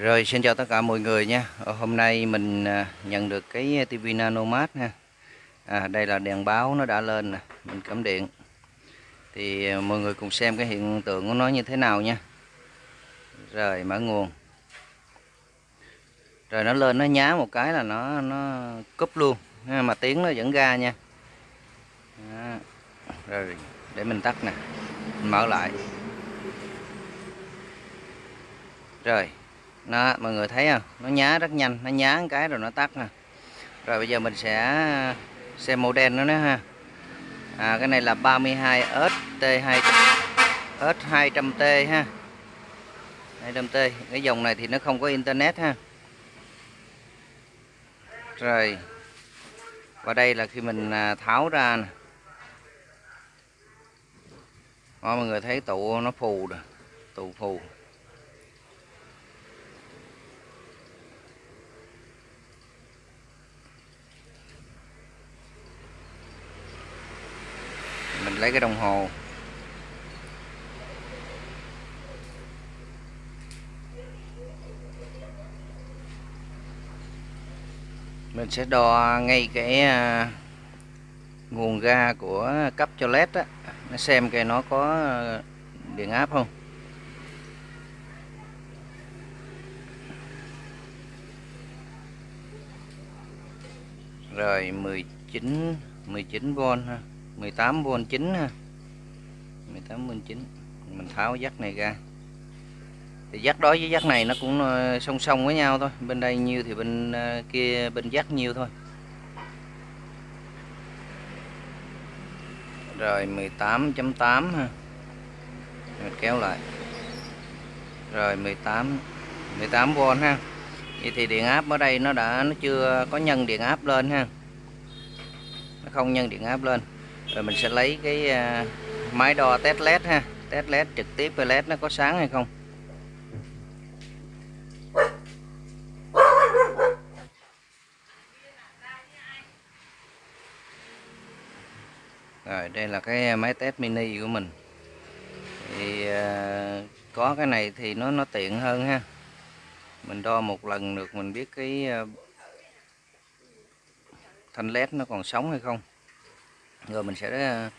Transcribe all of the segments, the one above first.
Rồi xin chào tất cả mọi người nha. Ờ, hôm nay mình à, nhận được cái TV Nanomat nha. à, Đây là đèn báo nó đã lên nè Mình cắm điện. Thì à, mọi người cùng xem cái hiện tượng của nó như thế nào nha. Rồi mở nguồn. Rồi nó lên nó nhá một cái là nó nó cúp luôn. Mà tiếng nó vẫn ra nha. Đó. Rồi để mình tắt nè. Mình mở lại. Rồi đó mọi người thấy không? Nó nhá rất nhanh nó nhá một cái rồi nó tắt nè. Rồi bây giờ mình sẽ xem màu đen nó nữa ha. À, cái này là 32 ST2 S200T ha. 200T cái dòng này thì nó không có internet ha. Rồi và đây là khi mình à, tháo ra nè. Mọi người thấy tụ nó phù rồi tụ phù. Mình lấy cái đồng hồ. Mình sẽ đo ngay cái à, nguồn ga của cấp cho led á. Nó xem cái nó có à, điện áp không. Rồi 19 19V ha. 18V 9 ha. 18V 9 mình tháo dắt này ra. Thì dắt đó với dắt này nó cũng ờ, song song với nhau thôi. Bên đây nhiêu thì bên ờ, kia bên dắt nhiêu thôi. Rồi 18.8 ha. Mình kéo lại. Rồi 18 18V ha. Vậy thì điện áp ở đây nó đã, nó chưa có nhân điện áp lên ha. Nó không nhân điện áp lên rồi mình sẽ lấy cái à, máy đo test led ha. Test led trực tiếp với led nó có sáng hay không? Rồi, đây là cái máy test mini của mình. Thì à, có cái này thì nó nó tiện hơn ha. Mình đo một lần được, mình biết cái à, thanh led nó còn sống hay không rồi mình sẽ ờ,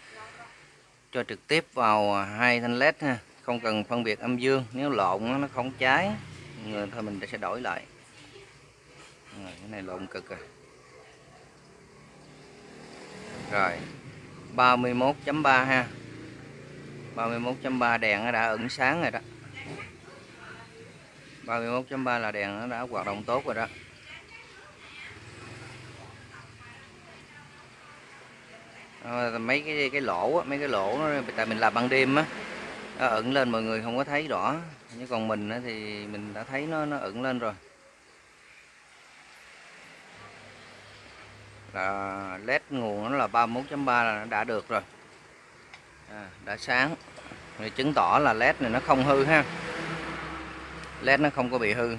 cho trực tiếp vào hai thanh led ha. Không cần phân biệt âm dương nếu lộn nó không cháy. Rồi thôi mình sẽ đổi lại. Rồi, cái này lộn cực à. Rồi 31.3 ha. 31.3 đèn nó đã ẩn sáng rồi đó. 31.3 là đèn nó đã hoạt động tốt rồi đó. Ờ, mấy cái cái lỗ á, mấy cái lỗ nó tại mình làm ban đêm á nó ẩn lên mọi người không có thấy rõ. Nhưng còn mình á, thì mình đã thấy nó nó ẩn lên rồi. Là led nguồn nó là 31.3 là nó đã được rồi. À, đã sáng. Thì chứng tỏ là led này nó không hư ha. Led nó không có bị hư.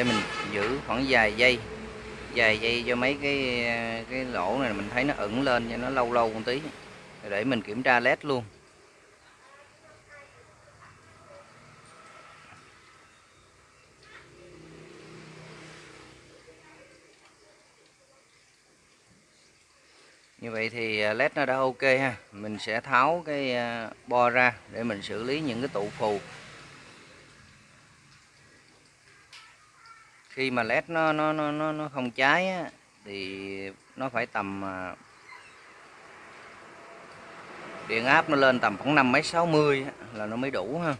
Để mình giữ khoảng vài giây vài giây cho mấy cái cái lỗ này mình thấy nó ẩn lên cho nó lâu lâu một tí, để mình kiểm tra led luôn. Như vậy thì à, led nó đã ok ha. Mình sẽ tháo cái à, bo ra để mình xử lý những cái tụ phù. Khi mà led nó nó nó nó, nó không cháy á, thì nó phải tầm à, điện áp nó lên tầm khoảng năm mấy sáu mươi là nó mới đủ ha.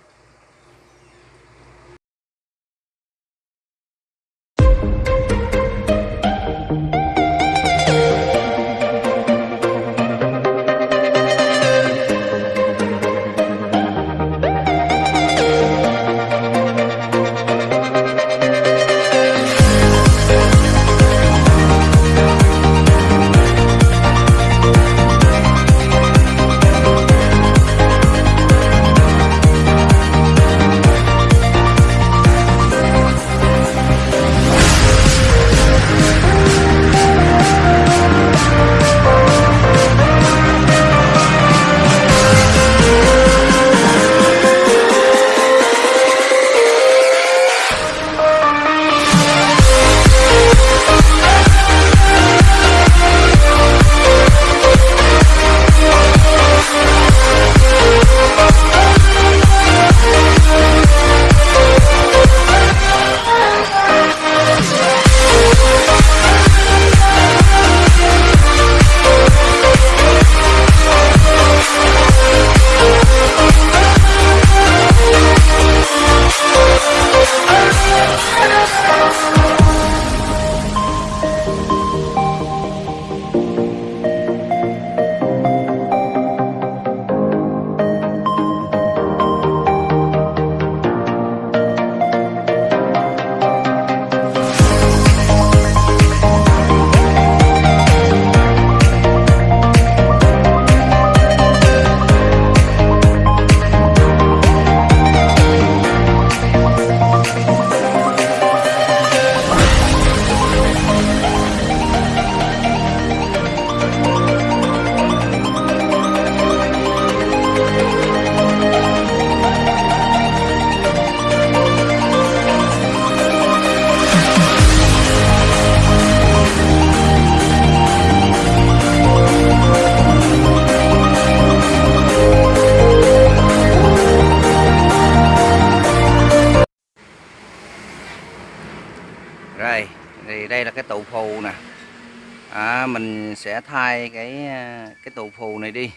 Sẽ thay cái ờ, cái tụ phù này đi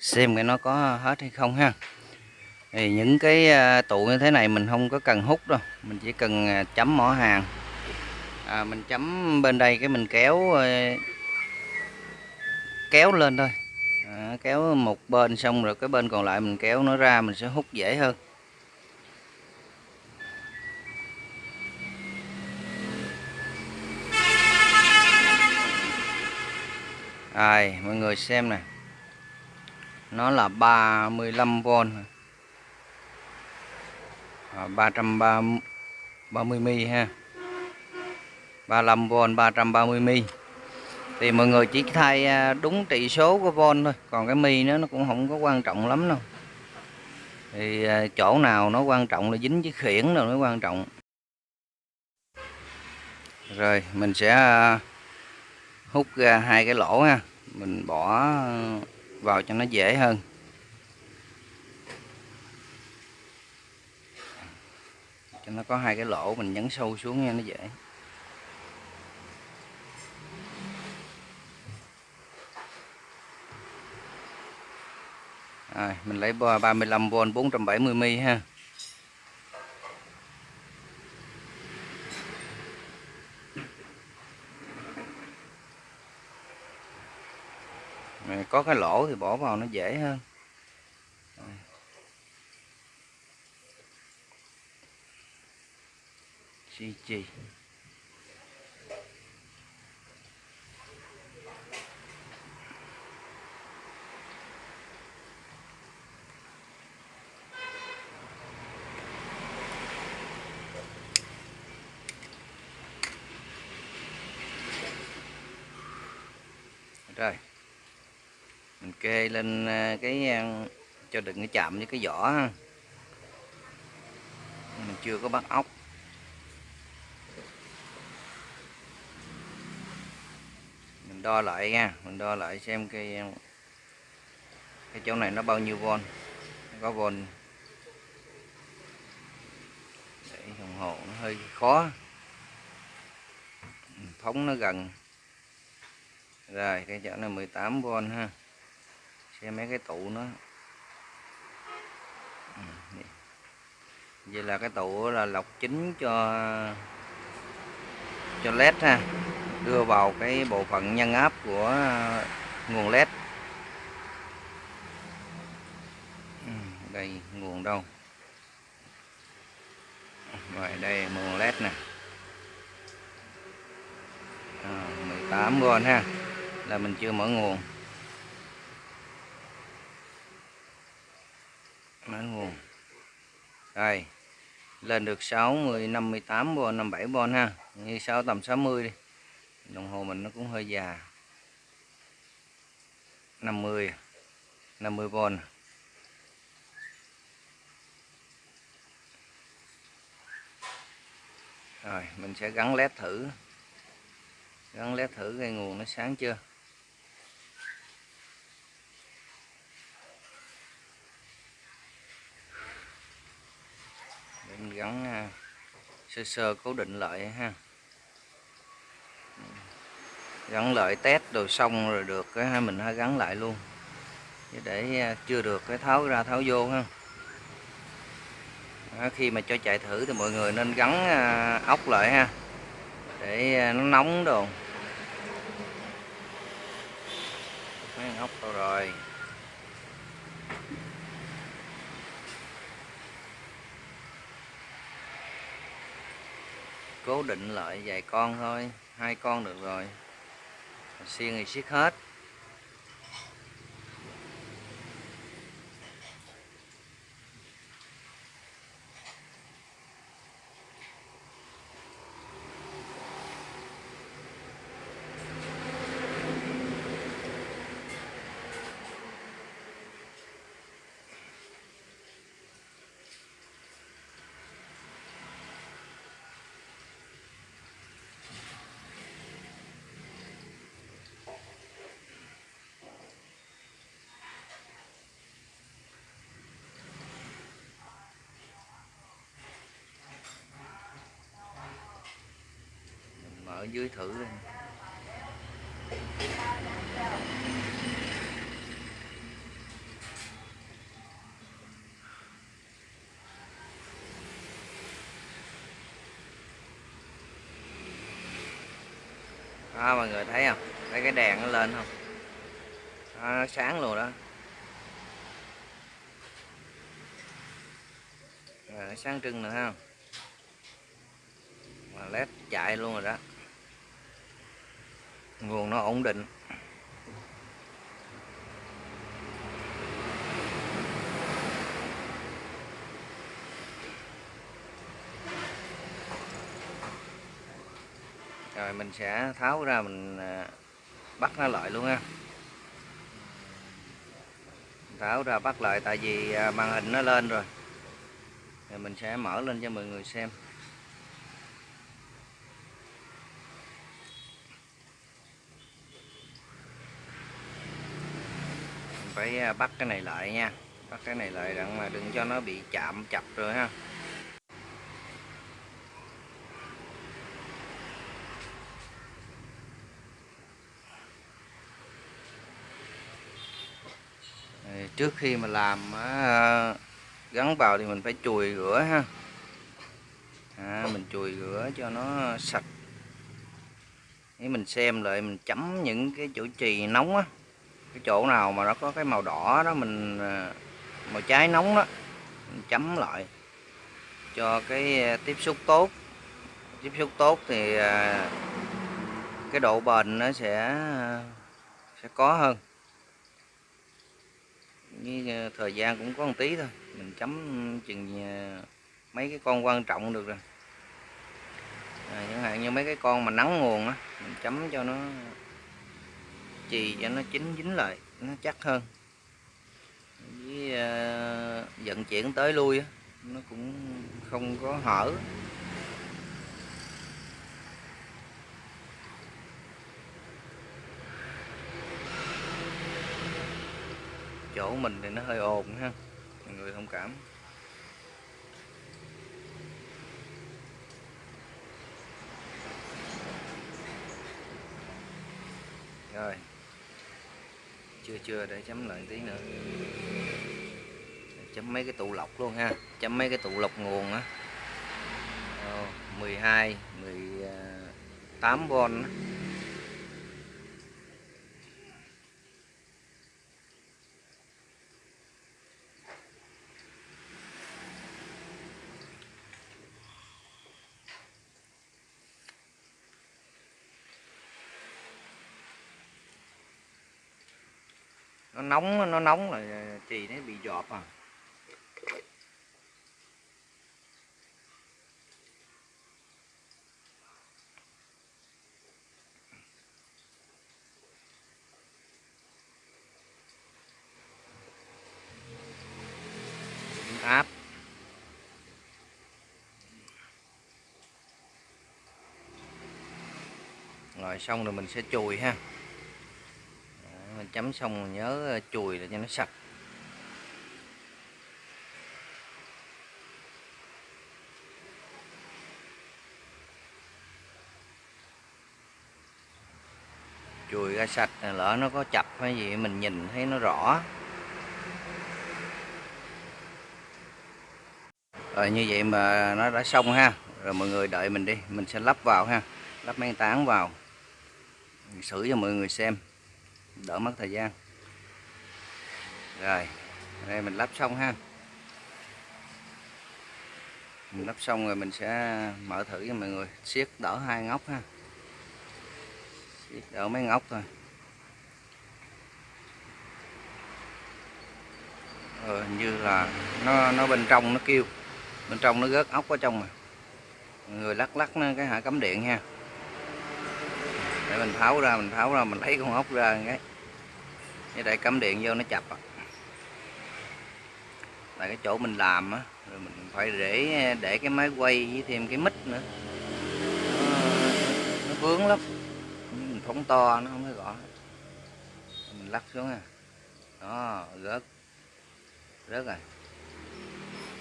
xem cái nó có hết hay không ha. Thì những cái ờ, tụ như thế này mình không có cần hút đâu mình chỉ cần ờ, chấm mỏ hàng. À, mình chấm bên đây cái mình kéo kéo lên thôi. À, kéo một bên xong rồi cái bên còn lại mình kéo nó ra mình sẽ hút dễ hơn. Rồi, mọi người xem nè. Nó là 35V. À, 330 mi ha. 35V 330 mi. Thì mọi người chỉ thay à, đúng trị số của von thôi, còn cái mi nó nó cũng không có quan trọng lắm đâu. Thì à, chỗ nào nó quan trọng là dính với khiển rồi mới quan trọng. Rồi, mình sẽ à, hút ra hai cái lỗ ha. Mình bỏ vào cho nó dễ hơn. Cho nó có hai cái lỗ mình nhấn sâu xuống nha, nó dễ. Rồi, mình lấy 35V 470 mi ha. Có cái lỗ thì bỏ vào nó dễ hơn. Chi chi. Rồi mình kê lên à, cái à, cho đừng cái chạm với cái vỏ mình chưa có bắt ốc. Mình đo lại nha, mình đo lại xem cái à, cái chỗ này nó bao nhiêu von có von để đồng hồ nó hơi khó. Phóng nó gần. Rồi, cái chỗ này 18V ha xem mấy cái tụ nó. Ừ, vậy. Là cái tụ là lọc chính cho cho led ha. Đưa vào cái bộ phận nhân áp của ờ, nguồn led. Ừ, đây nguồn đâu? Rồi đây nguồn led nè. Ờ, à, 18V ha. Là mình chưa mở nguồn mở nguồn rồi, lên được 60 58 bon 57 bon ha. Như 6 tầm 60 đi. Đồng hồ mình nó cũng hơi già. 50 50 bon rồi, mình sẽ gắn led thử. Gắn led thử cái nguồn nó sáng chưa? Mình gắn à, sơ sơ cố định lại ha. Gắn lại test rồi xong rồi được cái mình hãy gắn lại luôn. Để à, chưa được cái tháo ra tháo vô ha. Đó, khi mà cho chạy thử thì mọi người nên gắn à, ốc lại ha. Để nó nóng đồ. Mấy ốc đâu rồi? Cố định lại vài con thôi hai con được rồi. Xiên thì siết hết. ở dưới thử lên đó à, mọi người thấy không? Thấy cái đèn nó lên không? Đó, nó sáng luôn đó. À, sáng trưng nữa không mà led chạy luôn rồi đó nguồn nó ổn định. Rồi mình sẽ tháo ra mình à, bắt nó lại luôn ha. Tháo ra bắt lại tại vì à, màn hình nó lên rồi. Rồi mình sẽ mở lên cho mọi người xem. Phải à, bắt cái này lại nha. Bắt cái này lại đặng mà đừng cho nó bị chạm chập rồi ha. Trước khi mà làm à, gắn vào thì mình phải chùi rửa ha. À, mình chùi rửa cho nó sạch. Nếu mình xem lại mình chấm những cái chỗ trì nóng á cái chỗ nào mà nó có cái màu đỏ đó mình ờ, màu trái nóng đó mình chấm lại cho cái ờ, tiếp xúc tốt. Tiếp xúc tốt thì ờ, cái độ bền nó sẽ sẽ có hơn. Với thời gian cũng có một tí thôi mình chấm chừng mấy cái con quan trọng được rồi. À, chẳng hạn như mấy cái con mà nắng nguồn á mình chấm cho nó chì cho nó chín dính lại nó chắc hơn. Với uh, vận chuyển tới lui nó cũng không có hở. Chỗ mình thì nó hơi ồn ha mọi người thông cảm rồi chưa để chấm lại tí nữa. Chấm mấy cái tụ lọc luôn ha. Chấm mấy cái tụ lọc nguồn á. Ờ, 12 18V nó nóng nó nóng là chì nó bị giọt à. Áp rồi xong rồi mình sẽ chùi ha chấm xong nhớ ờ, chùi để cho nó sạch. Chùi ra sạch lỡ nó có chập hay gì, mình nhìn thấy nó rõ. Rồi, như vậy mà nó đã xong ha. Rồi mọi người đợi mình đi, mình sẽ lắp vào ha. Lắp men tán vào. Xử cho mọi người xem đỡ mất thời gian. Rồi đây mình lắp xong ha. Mình lắp xong rồi mình sẽ mở thử cho mọi người. Siết đỡ hai ngóc ha. Siết đỡ mấy ngóc thôi. Ờ, như là nó nó bên trong nó kêu. Bên trong nó rớt ốc ở trong mà. Mọi người lắc lắc nó cái hạ cắm điện ha để mình tháo ra mình tháo ra mình lấy con ốc ra cái. Như để cắm điện vô nó chập à. là cái chỗ mình làm á rồi mình phải để để cái máy quay với thêm cái mít nữa. Nó, nó vướng lắm. Mình phóng to nó không có rõ. mình lắc xuống à đó rớt. Rớt rồi.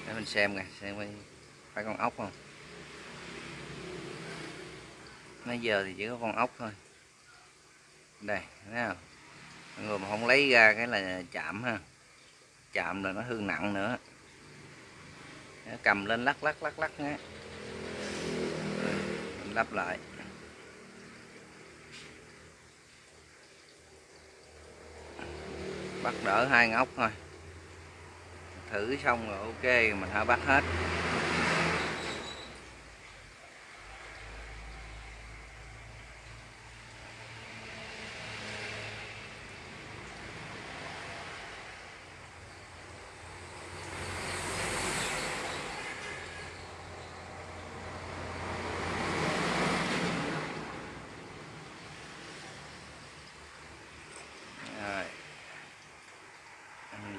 Để mình xem nè xem phải con ốc không nãy giờ thì chỉ có con ốc thôi. Đây, thấy không? Người mà không lấy ra cái là chạm ha. Chạm là nó hư nặng nữa. Cầm lên lắc lắc lắc lắc nhé lắp lại. Bắt đỡ hai ngóc thôi. Thử xong rồi ok, mình hả bắt hết.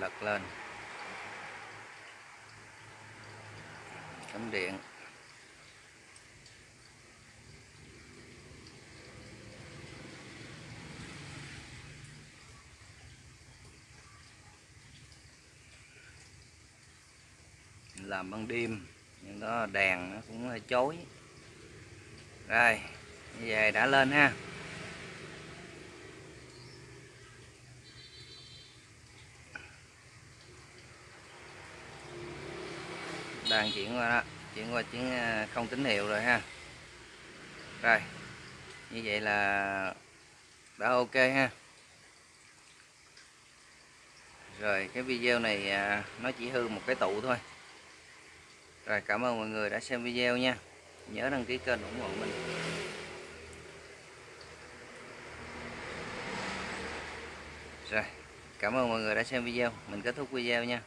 Lật lên. Cắm điện. Làm ban đêm, nhưng đó đèn nó cũng hơi chói. Rồi như vậy đã lên ha. Đang chuyển qua đó, chuyển qua chuyển à, không tín hiệu rồi ha. Rồi, như vậy là đã ok ha. Rồi, cái video này à, nó chỉ hư một cái tụ thôi. Rồi, cảm ơn mọi người đã xem video nha. Nhớ đăng ký kênh ủng hộ mình. Rồi, cảm ơn mọi người đã xem video. Mình kết thúc video nha.